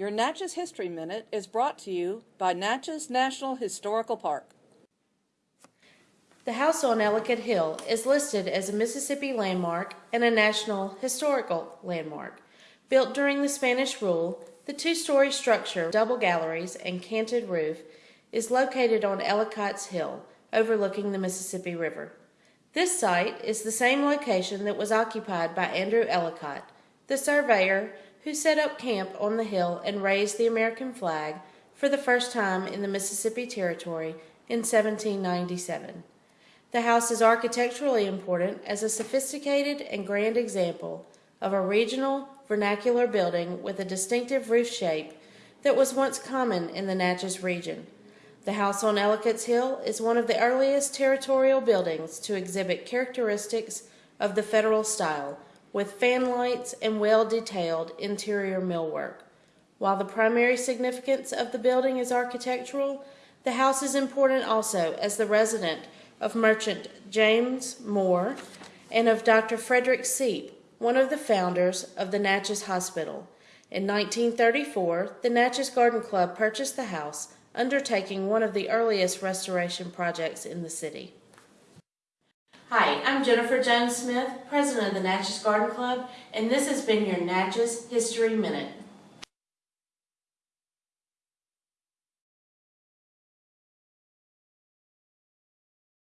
Your Natchez History Minute is brought to you by Natchez National Historical Park. The house on Ellicott Hill is listed as a Mississippi landmark and a National Historical Landmark. Built during the Spanish rule, the two-story structure, double galleries, and canted roof is located on Ellicott's Hill, overlooking the Mississippi River. This site is the same location that was occupied by Andrew Ellicott, the surveyor who set up camp on the hill and raised the American flag for the first time in the Mississippi Territory in 1797. The house is architecturally important as a sophisticated and grand example of a regional vernacular building with a distinctive roof shape that was once common in the Natchez region. The house on Ellicott's Hill is one of the earliest territorial buildings to exhibit characteristics of the federal style, with fan lights and well-detailed interior millwork. While the primary significance of the building is architectural, the house is important also as the resident of merchant James Moore and of Dr. Frederick Seip, one of the founders of the Natchez Hospital. In 1934, the Natchez Garden Club purchased the house, undertaking one of the earliest restoration projects in the city. Hi, I'm Jennifer Jones Smith, president of the Natchez Garden Club, and this has been your Natchez History Minute.